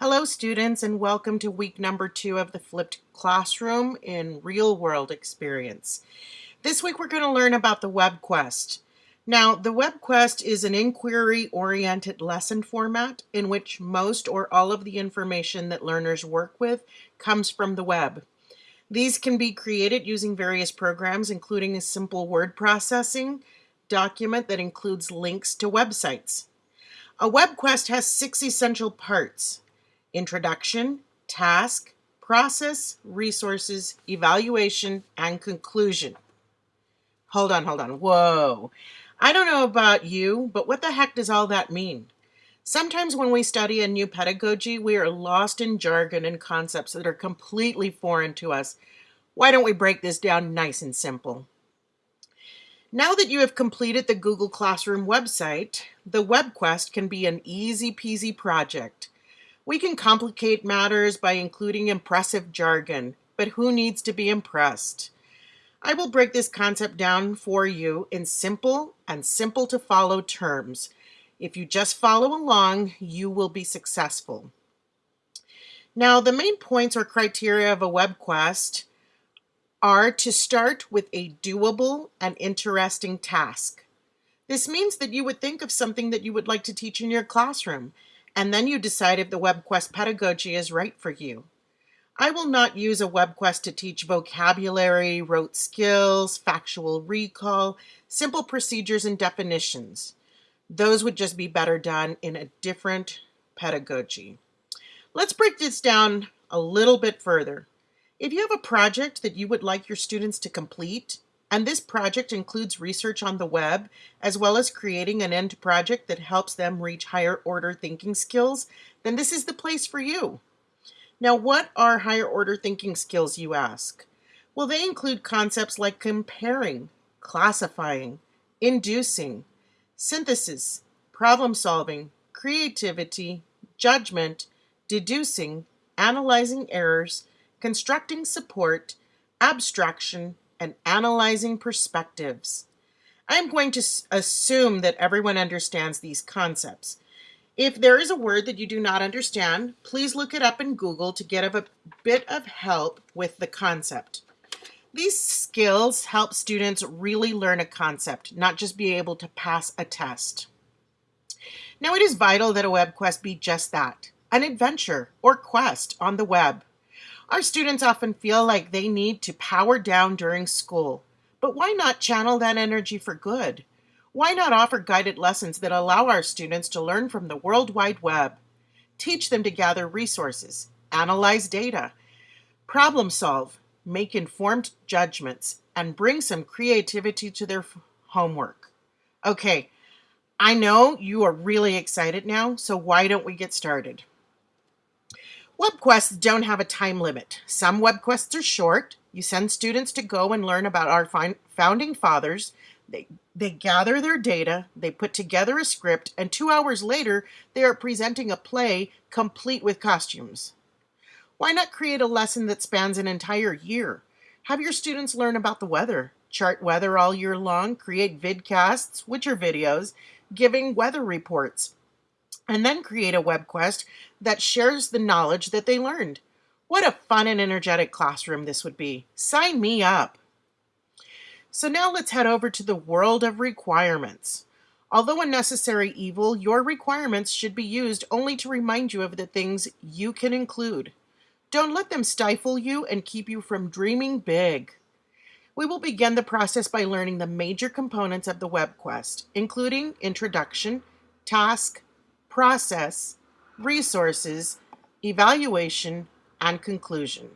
Hello students and welcome to week number two of the flipped classroom in real world experience. This week we're going to learn about the WebQuest. Now the WebQuest is an inquiry oriented lesson format in which most or all of the information that learners work with comes from the web. These can be created using various programs including a simple word processing document that includes links to websites. A WebQuest has six essential parts introduction, task, process, resources, evaluation, and conclusion. Hold on, hold on. Whoa. I don't know about you, but what the heck does all that mean? Sometimes when we study a new pedagogy, we are lost in jargon and concepts that are completely foreign to us. Why don't we break this down nice and simple? Now that you have completed the Google Classroom website, the WebQuest can be an easy peasy project. We can complicate matters by including impressive jargon, but who needs to be impressed? I will break this concept down for you in simple and simple to follow terms. If you just follow along, you will be successful. Now, the main points or criteria of a WebQuest are to start with a doable and interesting task. This means that you would think of something that you would like to teach in your classroom and then you decide if the WebQuest pedagogy is right for you. I will not use a WebQuest to teach vocabulary, rote skills, factual recall, simple procedures and definitions. Those would just be better done in a different pedagogy. Let's break this down a little bit further. If you have a project that you would like your students to complete, and this project includes research on the web, as well as creating an end project that helps them reach higher order thinking skills, then this is the place for you. Now, what are higher order thinking skills, you ask? Well, they include concepts like comparing, classifying, inducing, synthesis, problem solving, creativity, judgment, deducing, analyzing errors, constructing support, abstraction, and analyzing perspectives. I am going to assume that everyone understands these concepts. If there is a word that you do not understand, please look it up in Google to get a bit of help with the concept. These skills help students really learn a concept, not just be able to pass a test. Now, it is vital that a web quest be just that, an adventure or quest on the web. Our students often feel like they need to power down during school, but why not channel that energy for good? Why not offer guided lessons that allow our students to learn from the World Wide Web? Teach them to gather resources, analyze data, problem solve, make informed judgments, and bring some creativity to their homework. Okay, I know you are really excited now, so why don't we get started? WebQuests don't have a time limit. Some WebQuests are short. You send students to go and learn about our founding fathers. They, they gather their data, they put together a script, and two hours later, they are presenting a play complete with costumes. Why not create a lesson that spans an entire year? Have your students learn about the weather, chart weather all year long, create vidcasts, which are videos, giving weather reports, and then create a web quest that shares the knowledge that they learned. What a fun and energetic classroom this would be. Sign me up. So now let's head over to the world of requirements. Although a necessary evil, your requirements should be used only to remind you of the things you can include. Don't let them stifle you and keep you from dreaming big. We will begin the process by learning the major components of the web quest, including introduction, task, process, resources, evaluation, and conclusion.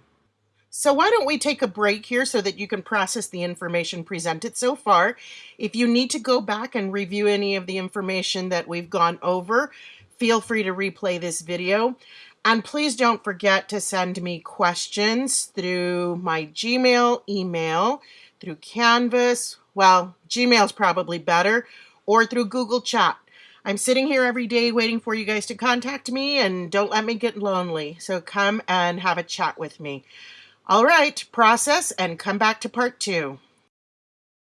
So why don't we take a break here so that you can process the information presented so far. If you need to go back and review any of the information that we've gone over, feel free to replay this video. And please don't forget to send me questions through my Gmail, email, through Canvas, well, Gmail's probably better, or through Google Chat. I'm sitting here every day waiting for you guys to contact me and don't let me get lonely. So come and have a chat with me. All right, process and come back to part two.